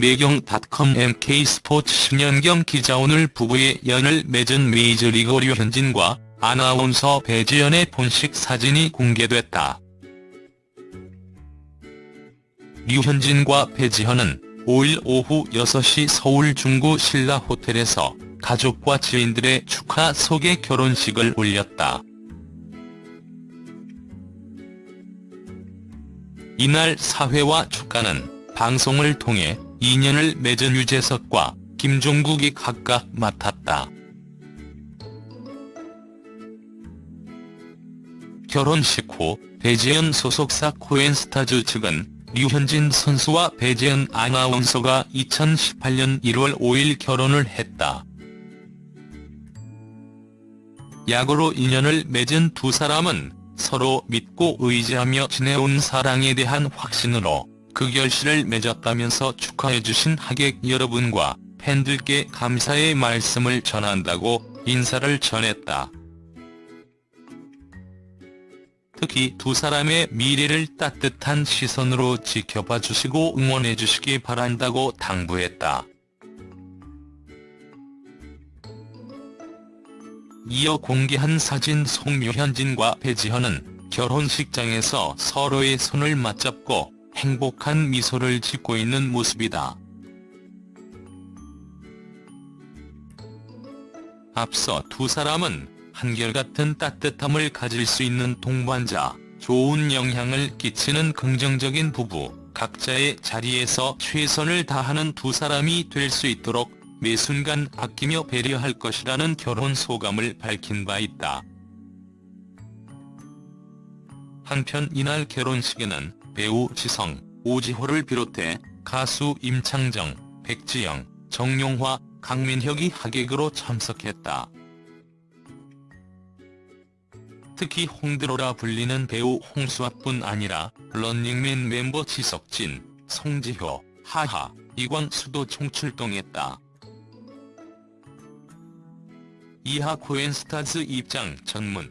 매경닷컴 MK스포츠 10년경 기자 오늘 부부의 연을 맺은 메이저리그 류현진과 아나운서 배지연의 본식 사진이 공개됐다. 류현진과 배지현은 5일 오후 6시 서울 중구 신라 호텔에서 가족과 지인들의 축하 소개 결혼식을 올렸다. 이날 사회와 축가는 방송을 통해 인연을 맺은 유재석과 김종국이 각각 맡았다. 결혼식 후 배재현 소속사 코엔스타즈 측은 류현진 선수와 배재현 아나운서가 2018년 1월 5일 결혼을 했다. 야구로 인연을 맺은 두 사람은 서로 믿고 의지하며 지내온 사랑에 대한 확신으로 그 결실을 맺었다면서 축하해주신 하객 여러분과 팬들께 감사의 말씀을 전한다고 인사를 전했다. 특히 두 사람의 미래를 따뜻한 시선으로 지켜봐 주시고 응원해 주시기 바란다고 당부했다. 이어 공개한 사진 송묘현진과 배지현은 결혼식장에서 서로의 손을 맞잡고 행복한 미소를 짓고 있는 모습이다. 앞서 두 사람은 한결같은 따뜻함을 가질 수 있는 동반자, 좋은 영향을 끼치는 긍정적인 부부, 각자의 자리에서 최선을 다하는 두 사람이 될 수 있도록 매 순간 아끼며 배려할 것이라는 결혼 소감을 밝힌 바 있다. 한편 이날 결혼식에는 배우 지성, 오지호를 비롯해 가수 임창정, 백지영, 정용화, 강민혁이 하객으로 참석했다. 특히 홍드로라 불리는 배우 홍수아뿐 아니라 런닝맨 멤버 지석진, 송지효, 하하, 이광수도 총출동했다. 이하 코엔스타즈 입장 전문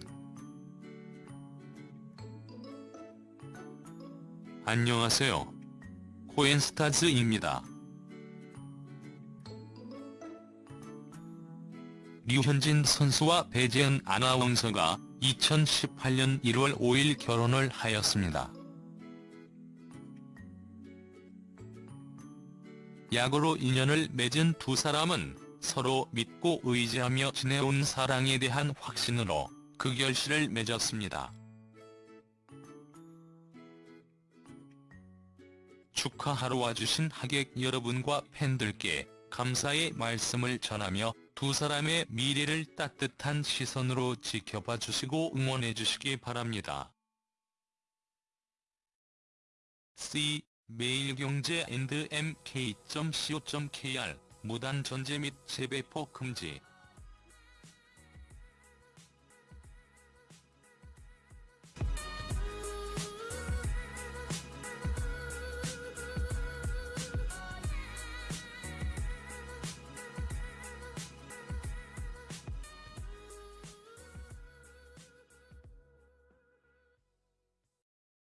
안녕하세요. 코엔스타즈입니다. 류현진 선수와 배재현 아나운서가 2018년 1월 5일 결혼을 하였습니다. 야구로 인연을 맺은 두 사람은 서로 믿고 의지하며 지내온 사랑에 대한 확신으로 그 결실을 맺었습니다. 축하하러 와주신 하객 여러분과 팬들께 감사의 말씀을 전하며 두 사람의 미래를 따뜻한 시선으로 지켜봐 주시고 응원해 주시기 바랍니다. C 매일경제 mk.co.kr 무단 전제 및 재배포 금지